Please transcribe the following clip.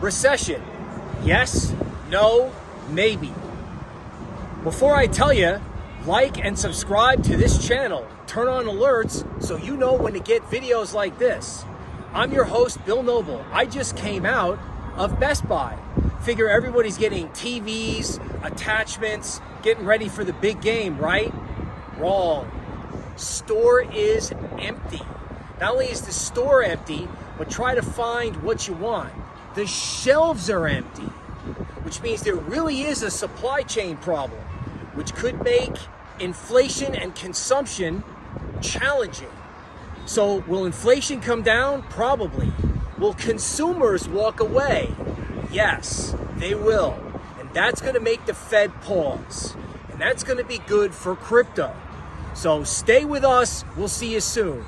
Recession. Yes, no, maybe. Before I tell you, like and subscribe to this channel. Turn on alerts so you know when to get videos like this. I'm your host, Bill Noble. I just came out of Best Buy. Figure everybody's getting TVs, attachments, getting ready for the big game, right? Wrong. Store is empty. Not only is the store empty, but try to find what you want. The shelves are empty, which means there really is a supply chain problem, which could make inflation and consumption challenging. So, will inflation come down? Probably. Will consumers walk away? Yes, they will. And that's going to make the Fed pause. And that's going to be good for crypto. So, stay with us. We'll see you soon.